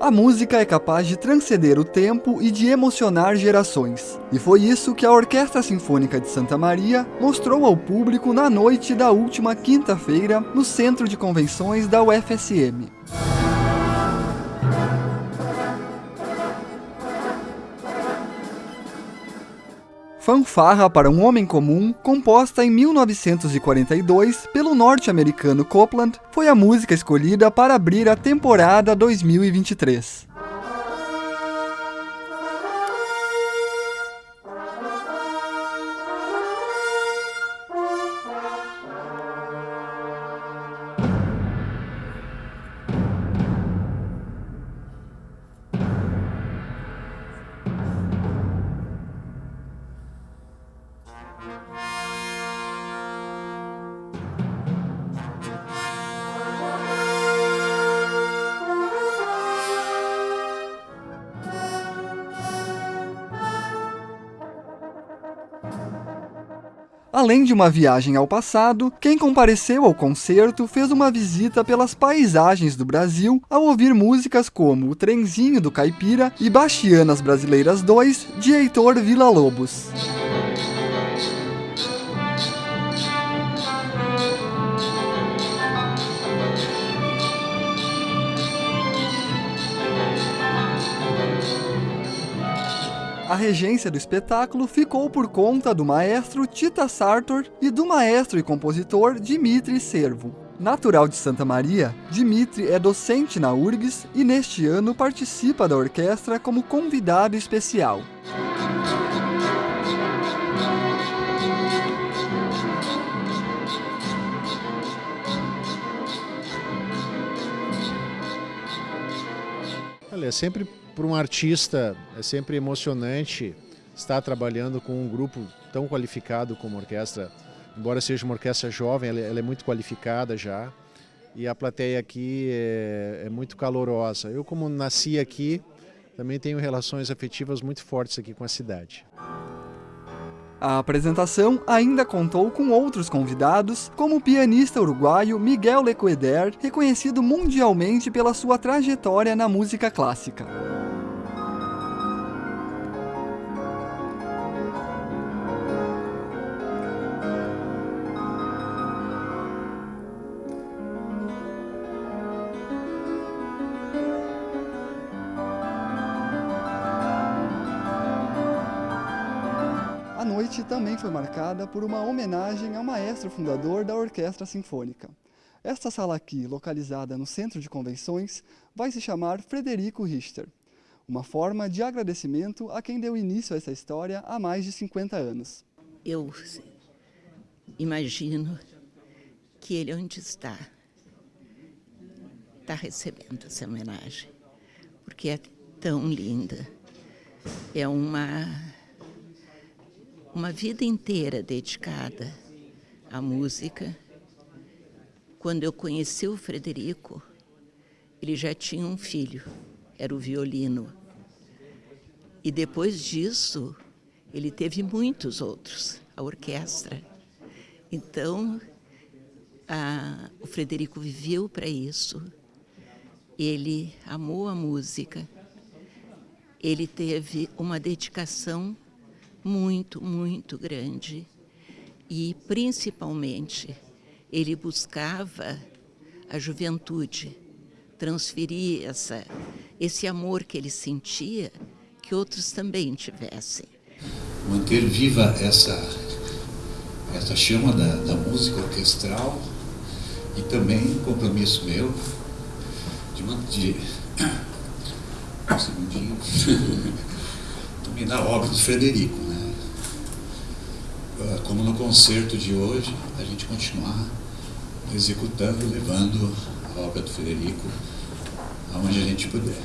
A música é capaz de transcender o tempo e de emocionar gerações. E foi isso que a Orquestra Sinfônica de Santa Maria mostrou ao público na noite da última quinta-feira no Centro de Convenções da UFSM. Fanfarra para um Homem Comum, composta em 1942 pelo norte-americano Copland, foi a música escolhida para abrir a temporada 2023. Além de uma viagem ao passado, quem compareceu ao concerto fez uma visita pelas paisagens do Brasil ao ouvir músicas como O Trenzinho do Caipira e Bastianas Brasileiras 2, de Heitor Villa-Lobos. A regência do espetáculo ficou por conta do maestro Tita Sartor e do maestro e compositor Dimitri Servo. Natural de Santa Maria, Dimitri é docente na URGS e neste ano participa da orquestra como convidado especial. Olha, é sempre para um artista é sempre emocionante estar trabalhando com um grupo tão qualificado como a orquestra. Embora seja uma orquestra jovem, ela, ela é muito qualificada já. E a plateia aqui é, é muito calorosa. Eu, como nasci aqui, também tenho relações afetivas muito fortes aqui com a cidade. A apresentação ainda contou com outros convidados, como o pianista uruguaio Miguel Lecoeder, reconhecido mundialmente pela sua trajetória na música clássica. A noite também foi marcada por uma homenagem ao maestro fundador da Orquestra Sinfônica. Esta sala aqui, localizada no centro de convenções, vai se chamar Frederico Richter, uma forma de agradecimento a quem deu início a essa história há mais de 50 anos. Eu imagino que ele onde está, está recebendo essa homenagem, porque é tão linda. É uma uma vida inteira dedicada à música. Quando eu conheci o Frederico, ele já tinha um filho, era o violino. E depois disso, ele teve muitos outros, a orquestra. Então, a, o Frederico viveu para isso. Ele amou a música. Ele teve uma dedicação muito, muito grande. E, principalmente, ele buscava a juventude, transferir essa, esse amor que ele sentia, que outros também tivessem. Manter viva essa, essa chama da, da música orquestral e também um compromisso meu de, de um segundinho, também da obra do Frederico. Né? como no concerto de hoje, a gente continuar executando, levando a obra do Federico aonde a gente puder.